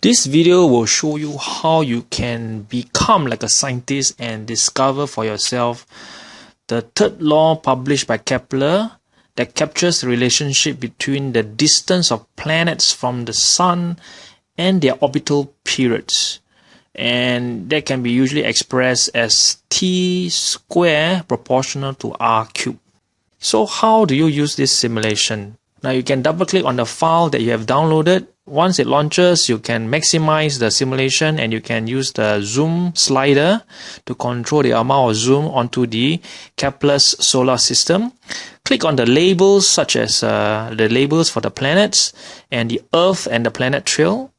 This video will show you how you can become like a scientist and discover for yourself the third law published by Kepler that captures the relationship between the distance of planets from the sun and their orbital periods. And that can be usually expressed as t square proportional to r cube. So how do you use this simulation? Now you can double click on the file that you have downloaded. Once it launches, you can maximize the simulation and you can use the zoom slider to control the amount of zoom onto the Kepler's solar system. Click on the labels such as uh, the labels for the planets and the Earth and the planet trail.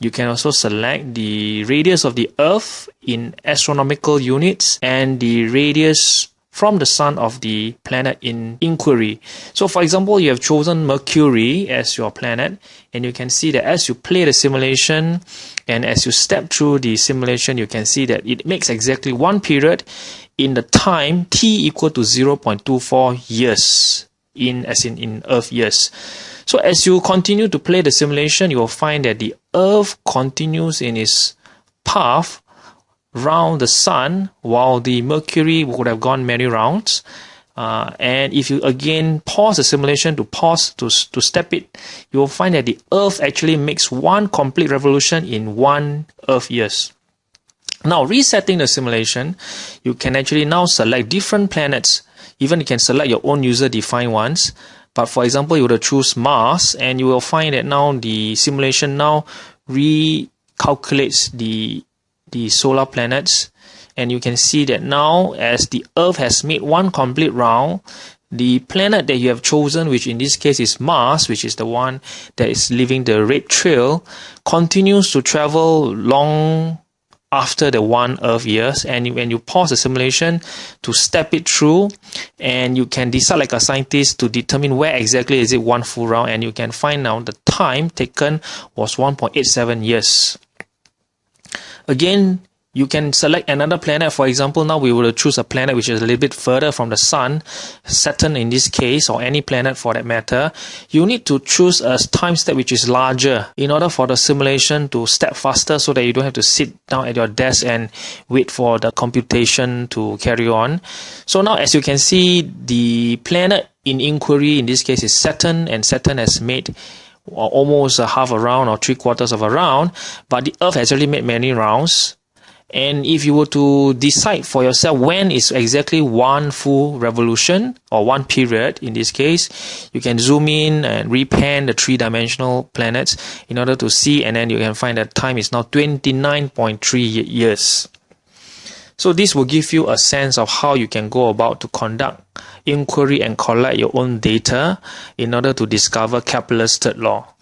You can also select the radius of the Earth in astronomical units and the radius from the sun of the planet in inquiry. So for example, you have chosen Mercury as your planet and you can see that as you play the simulation and as you step through the simulation, you can see that it makes exactly one period in the time t equal to 0.24 years in as in in earth years. So as you continue to play the simulation, you will find that the earth continues in its path round the sun while the mercury would have gone many rounds. Uh, and if you again pause the simulation to pause to, to step it you will find that the earth actually makes one complete revolution in one earth years. Now resetting the simulation you can actually now select different planets. Even you can select your own user defined ones. But for example you would choose Mars and you will find that now the simulation now recalculates the the solar planets and you can see that now as the earth has made one complete round the planet that you have chosen which in this case is mars which is the one that is leaving the red trail continues to travel long after the one earth years. And when you pause the simulation to step it through and you can decide like a scientist to determine where exactly is it one full round and you can find now the time taken was 1.87 years Again, you can select another planet. For example, now we will choose a planet which is a little bit further from the sun, Saturn in this case, or any planet for that matter. You need to choose a time step which is larger in order for the simulation to step faster so that you don't have to sit down at your desk and wait for the computation to carry on. So now as you can see, the planet in inquiry in this case is Saturn and Saturn has made almost a half a round or three quarters of a round, but the Earth has already made many rounds. And if you were to decide for yourself when is exactly one full revolution or one period in this case, you can zoom in and repan the three dimensional planets in order to see, and then you can find that time is now 29.3 years. So this will give you a sense of how you can go about to conduct inquiry and collect your own data in order to discover Kepler's third law.